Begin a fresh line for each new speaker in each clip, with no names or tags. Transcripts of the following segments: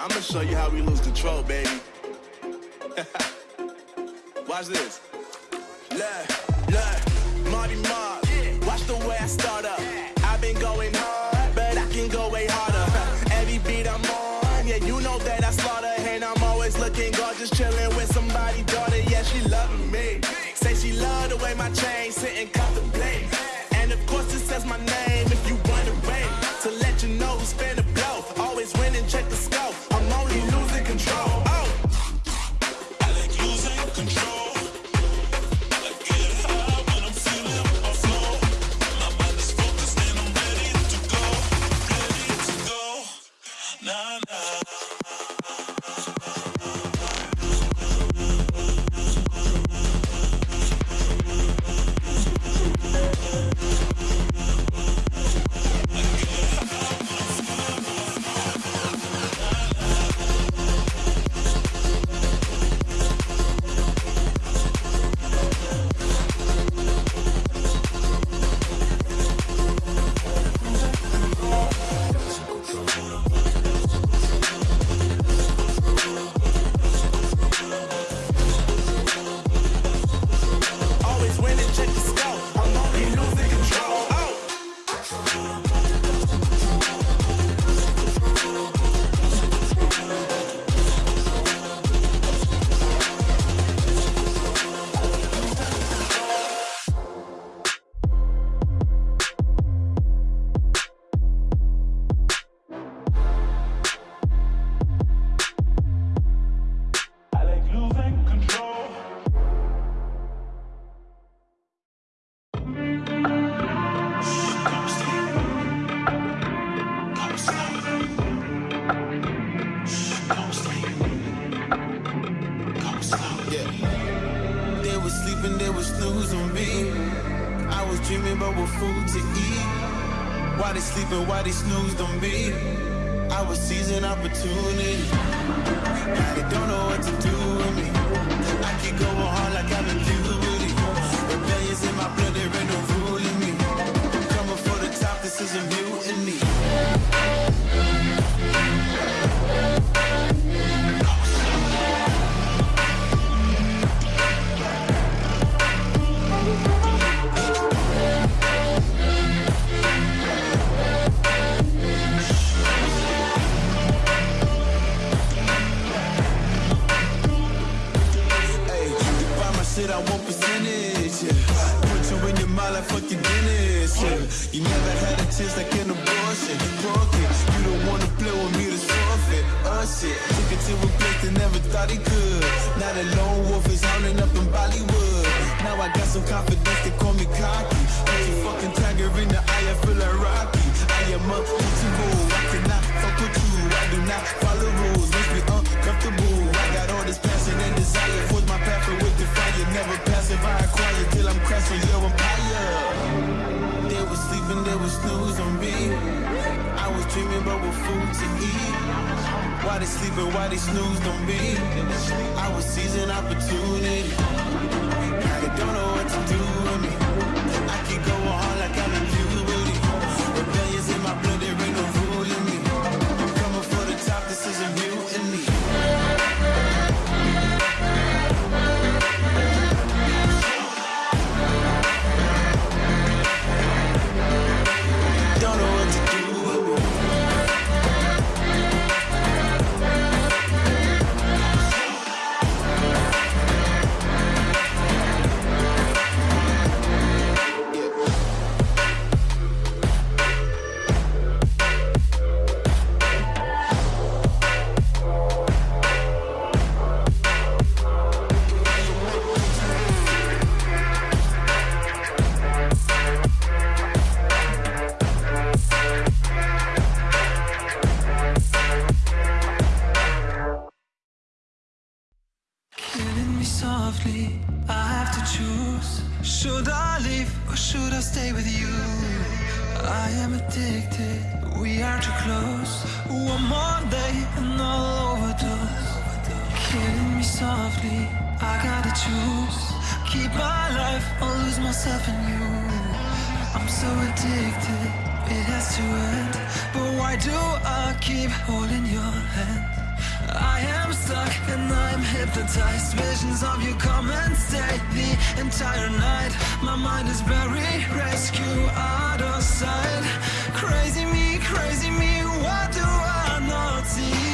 I'm gonna show you how we lose control, baby. Watch this. Look, look, Marty Mark. Watch the way I start up. I've been going hard, but I can go way harder. Every beat I'm on, yeah, you know that I slaughter. And I'm always looking gorgeous, chilling with somebody, daughter. Yeah, she loving me. Say she love the way my chain sitting contemplate.
Dreaming about what food to eat. Why they sleeping, why they snoozed on me? I was seizing opportunity. Now they don't know what to do with me. I keep going hard like I'm in puberty. Rebellions in my blood, there I want percentage. Yeah. Put you in your mind like fucking Dennis. Yeah. You never had a chance like an abortion. Broke it. You don't wanna play with me, this forfeit. Uh shit. Took it to a place they never thought he could. Now the lone wolf is howling up in Bollywood. Now I got some confidence, they call me cocky. Your fucking tiger in the eye, I feel like Rocky. I am untouchable. I cannot fuck with Why they sleeping, why they snoozed on me? I was seizing opportunity. Now they don't know what to do with me. I
stay with you. I am addicted, we are too close. One more day and I'll overdose. Killing me softly, I gotta choose. Keep my life or lose myself in you. I'm so addicted, it has to end. But why do I keep holding your hand? I am stuck and I'm hypnotized. Visions of you come and stay the entire night. My mind is buried, rescue out of sight. Crazy me, crazy me, what do I not see?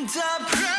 end up.